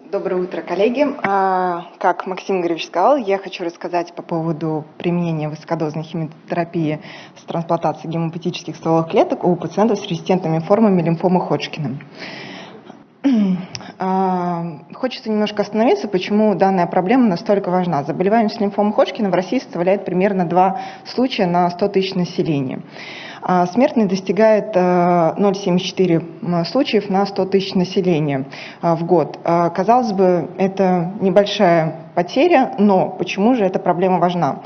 Доброе утро, коллеги. А, как Максим Игоревич сказал, я хочу рассказать по поводу применения высокодозной химиотерапии с трансплантацией гемопатических стволовых клеток у пациентов с резистентными формами лимфомы Ходжкина. А, хочется немножко остановиться, почему данная проблема настолько важна. Заболеваемость лимфомы Ходжкина в России составляет примерно 2 случая на 100 тысяч населения. А смертность достигает 0,74 э, случаев на 100 тысяч населения э, в год. А, казалось бы, это небольшая потеря, но почему же эта проблема важна?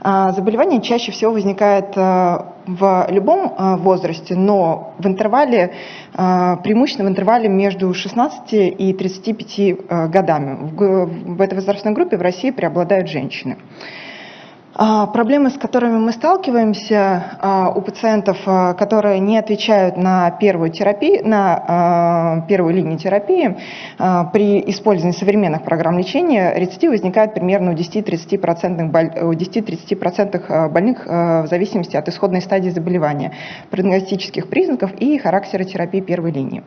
А, заболевание чаще всего возникает э, в любом возрасте, но в интервале, преимущественно в интервале между 16 и 35 годами. В этой возрастной группе в России преобладают женщины. А, проблемы, с которыми мы сталкиваемся а, у пациентов, а, которые не отвечают на первую, терапию, на первую линию терапии, при использовании современных программ лечения рецидив возникает примерно у 10-30% больных в зависимости от исходной стадии заболевания, прогностических признаков и характера терапии первой линии.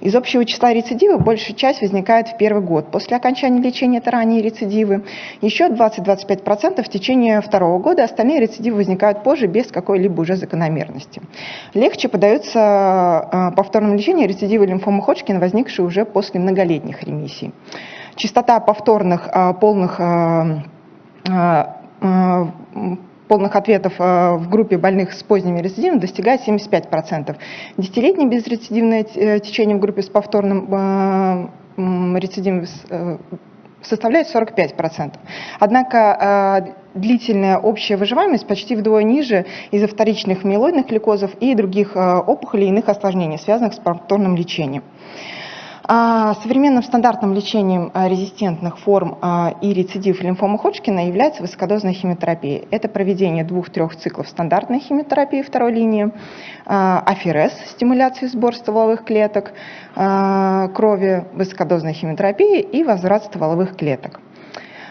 Из общего числа рецидивов большая часть возникает в первый год. После окончания лечения это ранние рецидивы. Еще 20-25% в течение второго года, остальные рецидивы возникают позже без какой-либо уже закономерности. Легче подаются а, повторному лечению рецидивы лимфомы Ходжкина, возникшие уже после многолетних ремиссий. Частота повторных а, полных а, полных ответов в группе больных с поздними рецидивами достигает 75%. Десятилетнее безрецидивное э, течение в группе с повторным рецидивом э, составляет 45%. Однако э, длительная общая выживаемость почти вдвое ниже из-за вторичных миелоидных лейкозов и других э, опухолей и иных осложнений, связанных с повторным лечением. А, современным стандартным лечением а, резистентных форм а, и рецидив лимфомы Ходжкина является высокодозная химиотерапия. Это проведение двух-трех циклов стандартной химиотерапии второй линии, аферез, стимуляции сбор стволовых клеток, крови, высокодозной химиотерапии и возврат стволовых клеток.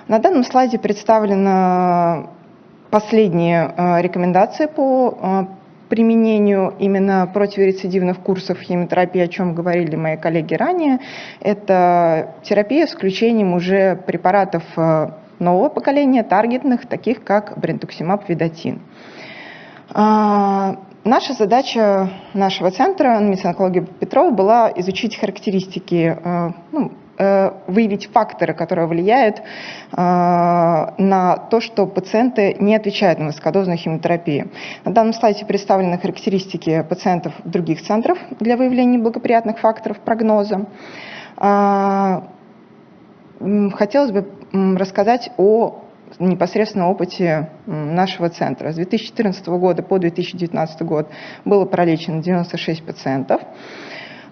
На данном слайде представлены последние рекомендации по применению именно противорецидивных курсов химиотерапии, о чем говорили мои коллеги ранее, это терапия с включением уже препаратов э, нового поколения, таргетных, таких как брентуксимаб, видатин. А, наша задача нашего центра медицинской онкологии Петрова была изучить характеристики э, ну, выявить факторы, которые влияют э, на то, что пациенты не отвечают на высокодозную химиотерапию. На данном слайде представлены характеристики пациентов других центров для выявления благоприятных факторов прогноза. Э, хотелось бы рассказать о непосредственно опыте нашего центра. С 2014 года по 2019 год было пролечено 96 пациентов.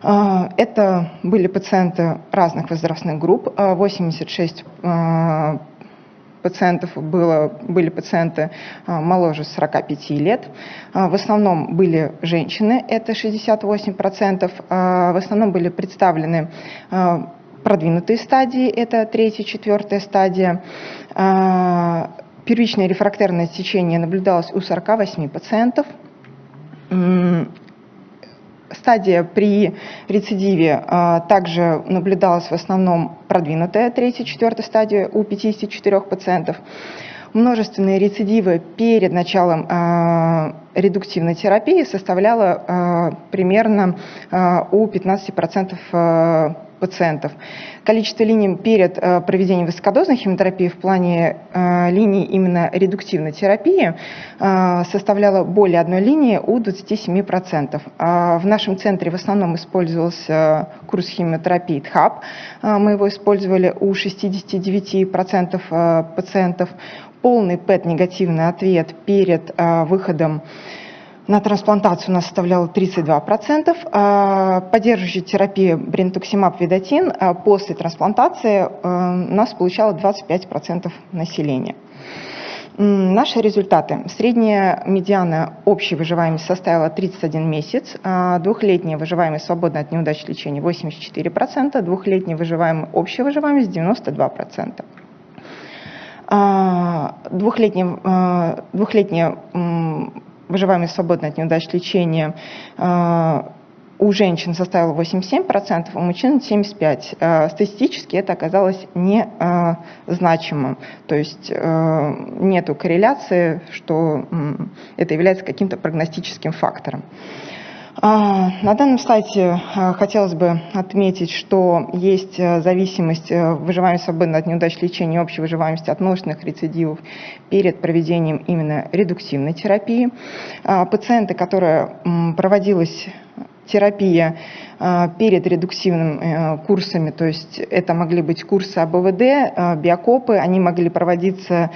А, это были пациенты разных возрастных групп, 86 а, а, пациентов было, были пациенты моложе 45 лет. В основном были женщины, это 68%. В основном были представлены продвинутые стадии, это третья, четвертая стадия. Первичное рефрактерное течение наблюдалось у 48 пациентов стадия при рецидиве а, также наблюдалась в основном продвинутая третья, четвертая стадия у 54 пациентов. Множественные рецидивы перед началом э, редуктивной терапии составляло э, примерно у 15% э, пациентов. Количество линий перед э, проведением высокодозной химиотерапии в плане э, линий именно редуктивной терапии э, составляло более одной линии у 27%. А в нашем центре в основном использовался курс химиотерапии ТХАП. Мы его использовали у 69% пациентов. Полный ПЭТ-негативный ответ перед выходом на трансплантацию у нас составляла 32%. А поддерживающая терапия брентуксимаб видатин а после трансплантации э, у нас получало 25% населения. Наши результаты. Средняя медиана общей выживаемости составила 31 месяц, а двухлетняя выживаемость свободна от неудач лечения 84%, двухлетняя выживаемость, общая выживаемость 92%. Двухлетняя, двухлетняя выживаемость свободна от неудач лечения, а, у женщин составила 87%, у мужчин 75%. Э, статистически это оказалось незначимым, то есть нет корреляции, что это является каким-то прогностическим фактором. А, на данном слайде а, хотелось бы отметить, что есть э, зависимость э, выживаемости свободно от неудач лечения и общей выживаемости от множественных рецидивов перед проведением именно редуктивной терапии. А, пациенты, которые проводилась терапия перед редуктивными э, курсами, то есть это могли быть курсы АБВД, биокопы, они могли проводиться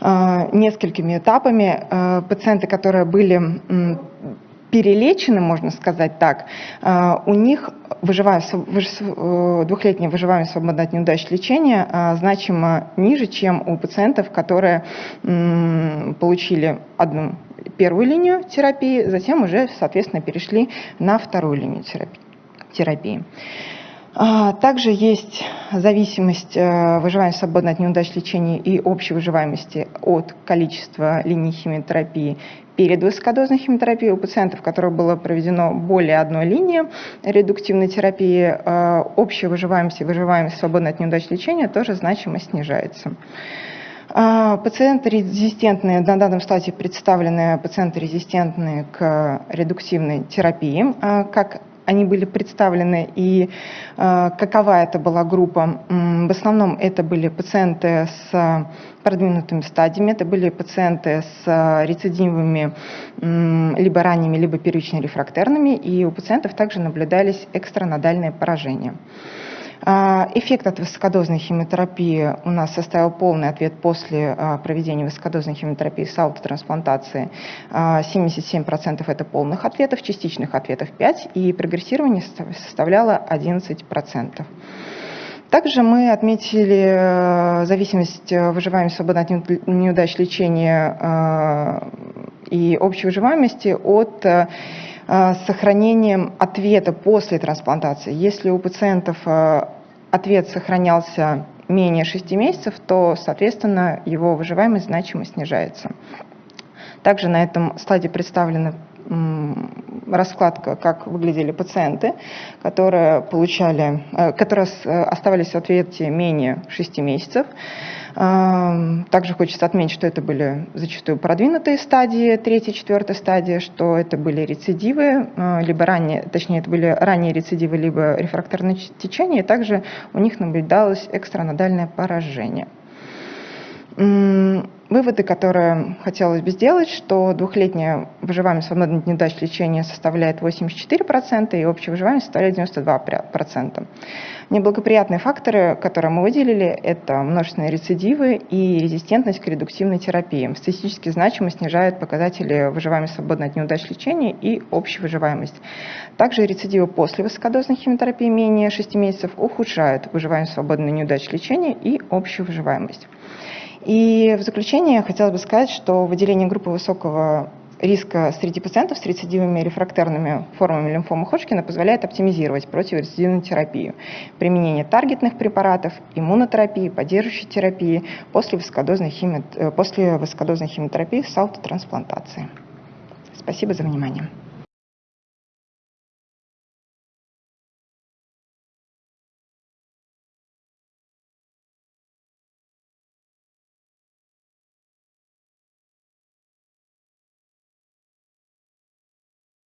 несколькими этапами. Пациенты, которые были перелечены, можно сказать так, а, у них э, двухлетняя выживаемость свободно от неудач лечения а, значимо ниже, чем у пациентов, которые получили одну первую линию терапии, затем уже, соответственно, перешли на вторую линию терапии. А, также есть зависимость э, выживания свободно от неудач лечения и общей выживаемости от количества линий химиотерапии перед высокодозной химиотерапией у пациентов, у которых было проведено более одной линии редуктивной терапии, э, общая выживаемость и выживаемость свободно от неудач лечения тоже значимо снижается. А, пациенты резистентные, на данном слайде представлены пациенты резистентные к редуктивной терапии, а, как они были представлены и э, какова это была группа. В основном это были пациенты с продвинутыми стадиями, это были пациенты с э, рецидивами либо ранними, либо первично-рефрактерными, и у пациентов также наблюдались экстранодальные поражения. А, эффект от высокодозной химиотерапии у нас составил полный ответ после а, проведения высокодозной химиотерапии с аутотрансплантацией. 77% это полных ответов, частичных ответов 5%, и прогрессирование составляло 11%. Также мы отметили зависимость выживаемости свободно от неудач лечения и общей выживаемости от с сохранением ответа после трансплантации. Если у пациентов э, ответ сохранялся менее 6 месяцев, то, соответственно, его выживаемость значимо снижается. Также на этом слайде представлена раскладка, как выглядели пациенты, которые получали, э, которые оставались в ответе менее 6 месяцев. Также хочется отметить, что это были зачастую продвинутые стадии, третья, четвертая стадия, что это были рецидивы, а, либо ранее, точнее, это были ранние рецидивы, либо рефракторное течение, и также у них наблюдалось экстранодальное поражение. Выводы, которые хотелось бы сделать, что двухлетняя выживаемость свободно от неудач лечения составляет 84% и общая выживаемость составляет 92%. Неблагоприятные факторы, которые мы выделили, это множественные рецидивы и резистентность к редуктивной терапии. Статистически значимо снижают показатели выживаемости свободно от неудач лечения и общую выживаемость. Также рецидивы после высокодозной химиотерапии менее 6 месяцев ухудшают выживаемость свободно от неудач лечения и общую выживаемость. И в заключение хотелось бы сказать, что выделение группы высокого риска среди пациентов с рецидивами и рефрактерными формами лимфомы Ходжкина позволяет оптимизировать противорецидивную терапию, применение таргетных препаратов, иммунотерапии, поддерживающей терапии после высокодозной, хими... Э, после высокодозной химиотерапии с аутотрансплантацией. Спасибо за внимание.